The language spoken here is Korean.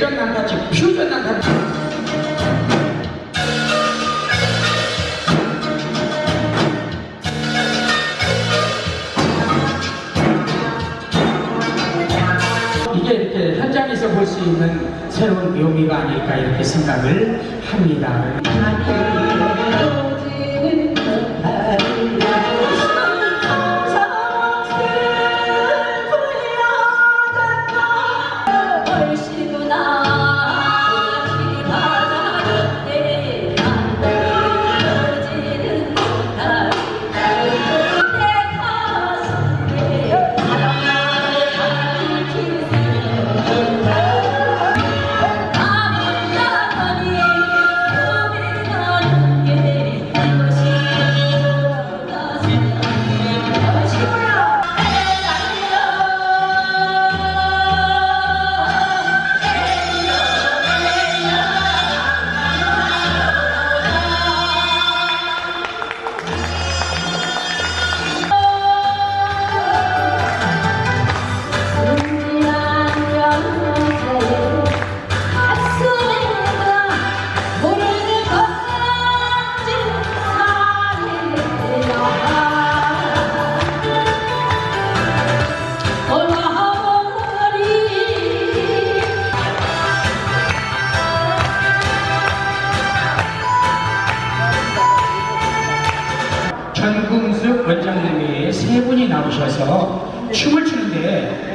예전 남같이 퓨전 남같이 이게 이렇게 현장에서 볼 수 있는 새로운 묘미가 아닐까 이렇게 생각을 합니다. 세 분이 나오셔서 춤을 추는데